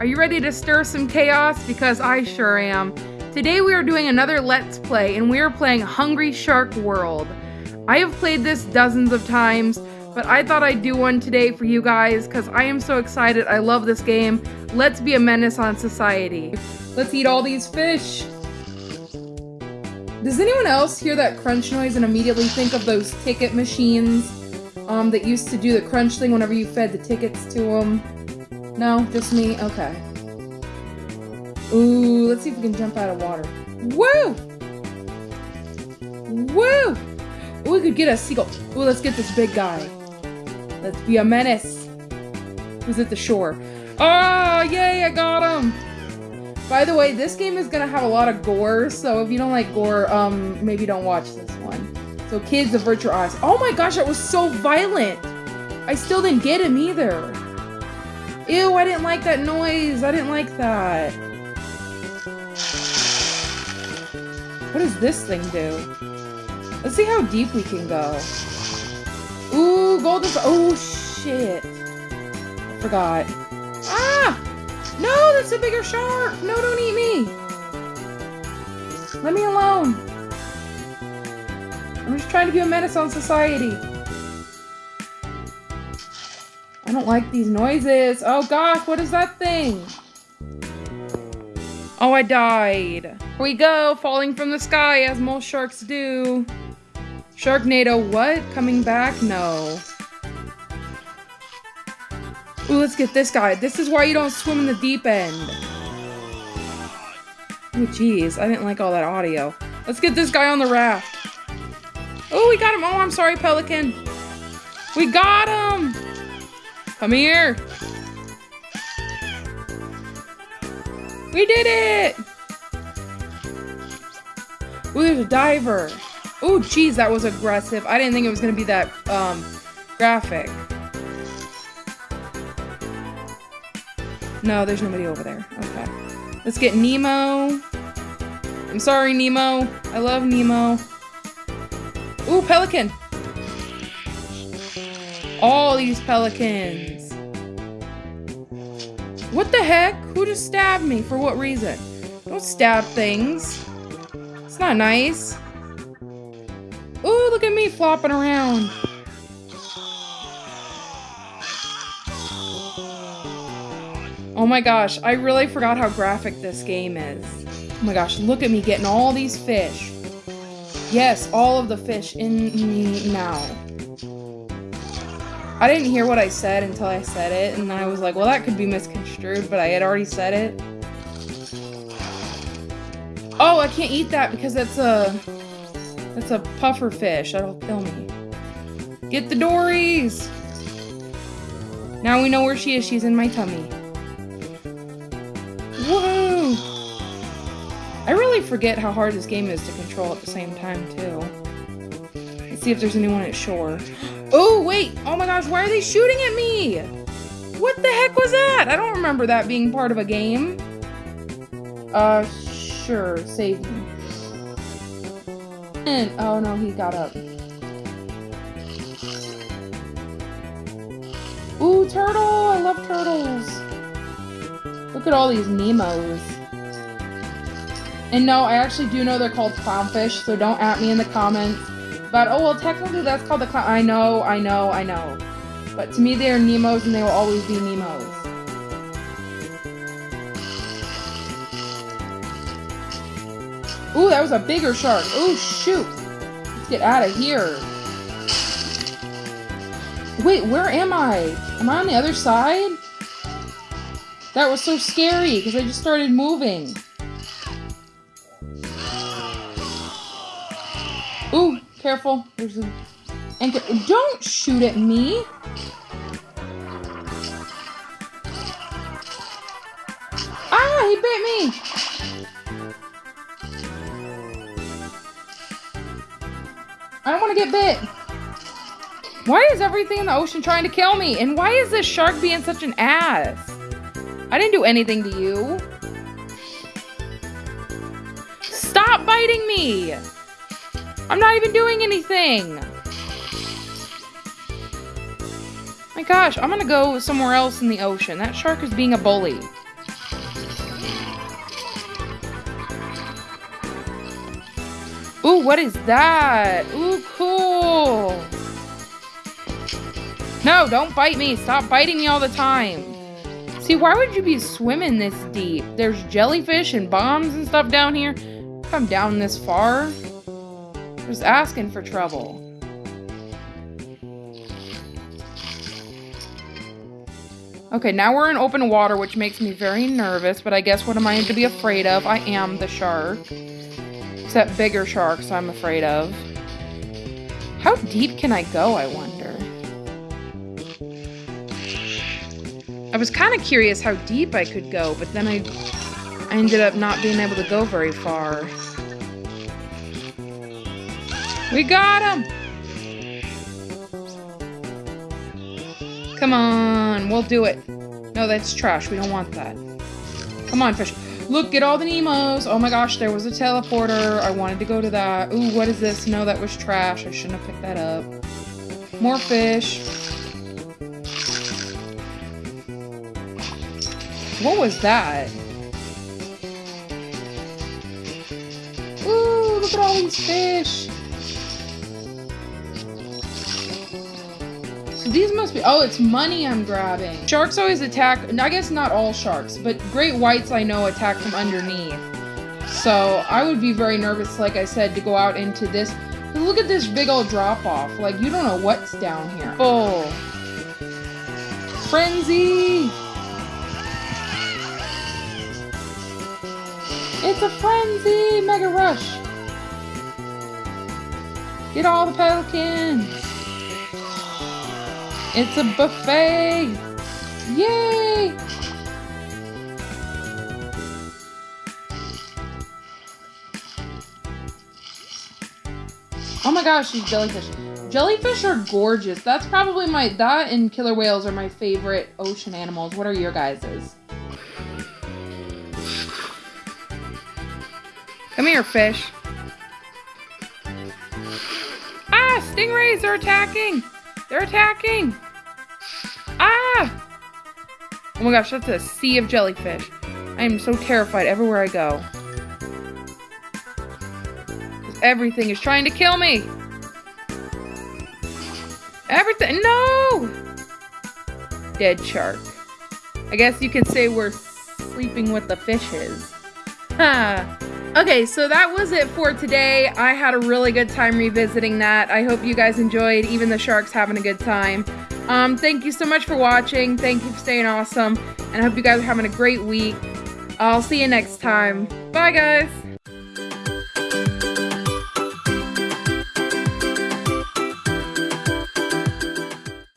Are you ready to stir some chaos? Because I sure am. Today we are doing another Let's Play, and we are playing Hungry Shark World. I have played this dozens of times, but I thought I'd do one today for you guys because I am so excited. I love this game. Let's be a menace on society. Let's eat all these fish. Does anyone else hear that crunch noise and immediately think of those ticket machines um, that used to do the crunch thing whenever you fed the tickets to them? No, just me? Okay. Ooh, let's see if we can jump out of water. Woo! Woo! We could get a seagull. Ooh, let's get this big guy. Let's be a menace. Who's at the shore? Oh, yay, I got him! By the way, this game is gonna have a lot of gore, so if you don't like gore, um, maybe don't watch this one. So kids, avert your eyes. Oh my gosh, that was so violent! I still didn't get him either. Ew, I didn't like that noise. I didn't like that. What does this thing do? Let's see how deep we can go. Ooh, golden. Oh, shit. I forgot. Ah! No, that's a bigger shark. No, don't eat me. Let me alone. I'm just trying to be a menace on society. I don't like these noises. Oh gosh, what is that thing? Oh, I died. Here we go, falling from the sky as most sharks do. Sharknado, what? Coming back? No. Ooh, let's get this guy. This is why you don't swim in the deep end. Oh, jeez. I didn't like all that audio. Let's get this guy on the raft. Oh, we got him. Oh, I'm sorry, Pelican. We got him. Come here. We did it. Ooh, there's a diver. Ooh, jeez, that was aggressive. I didn't think it was going to be that um, graphic. No, there's nobody over there. Okay. Let's get Nemo. I'm sorry, Nemo. I love Nemo. Ooh, pelican. All these pelicans. What the heck? Who just stabbed me? For what reason? Don't stab things. It's not nice. Ooh, look at me flopping around. Oh my gosh, I really forgot how graphic this game is. Oh my gosh, look at me getting all these fish. Yes, all of the fish in me now. I didn't hear what I said until I said it, and I was like, well, that could be misconstrued, but I had already said it. Oh, I can't eat that because that's a... That's a puffer fish. That'll kill me. Get the Dories! Now we know where she is. She's in my tummy. Woohoo! I really forget how hard this game is to control at the same time, too. Let's see if there's anyone at shore. Oh, wait! Oh my gosh, why are they shooting at me? What the heck was that? I don't remember that being part of a game. Uh, sure. Save me. And, oh no, he got up. Ooh, turtle! I love turtles. Look at all these Nemos. And no, I actually do know they're called clownfish, so don't at me in the comments. But, oh, well, technically that's called the clown- I know, I know, I know. But to me, they are Nemos, and they will always be Nemos. Ooh, that was a bigger shark. Ooh, shoot. Let's get out of here. Wait, where am I? Am I on the other side? That was so scary, because I just started moving. Careful. There's a anchor. Don't shoot at me. Ah, he bit me. I don't want to get bit. Why is everything in the ocean trying to kill me? And why is this shark being such an ass? I didn't do anything to you. Stop biting me! I'm not even doing anything! My gosh, I'm gonna go somewhere else in the ocean. That shark is being a bully. Ooh, what is that? Ooh, cool! No, don't bite me. Stop biting me all the time. See, why would you be swimming this deep? There's jellyfish and bombs and stuff down here. Come down this far. Just asking for trouble. Okay, now we're in open water, which makes me very nervous, but I guess what am I to be afraid of? I am the shark. Except bigger sharks I'm afraid of. How deep can I go, I wonder? I was kind of curious how deep I could go, but then I, I ended up not being able to go very far. We got him! Come on, we'll do it. No, that's trash. We don't want that. Come on, fish. Look, get all the Nemos. Oh my gosh, there was a teleporter. I wanted to go to that. Ooh, what is this? No, that was trash. I shouldn't have picked that up. More fish. What was that? Ooh, look at all these fish. These must be, oh, it's money I'm grabbing. Sharks always attack, I guess not all sharks, but great whites I know attack from underneath. So I would be very nervous, like I said, to go out into this. Look at this big old drop off. Like, you don't know what's down here. Oh. Frenzy! It's a frenzy! Mega Rush! Get all the pelicans! It's a buffet! Yay! Oh my gosh, these jellyfish. Jellyfish are gorgeous. That's probably my, that and killer whales are my favorite ocean animals. What are your guys's? Come here, fish. Ah, stingrays are attacking! They're attacking! Ah! Oh my gosh, that's a sea of jellyfish. I am so terrified everywhere I go. Everything is trying to kill me! Everything- No! Dead shark. I guess you could say we're sleeping with the fishes. Ha! Okay, so that was it for today. I had a really good time revisiting that. I hope you guys enjoyed, even the sharks having a good time. Um, thank you so much for watching. Thank you for staying awesome. And I hope you guys are having a great week. I'll see you next time. Bye, guys.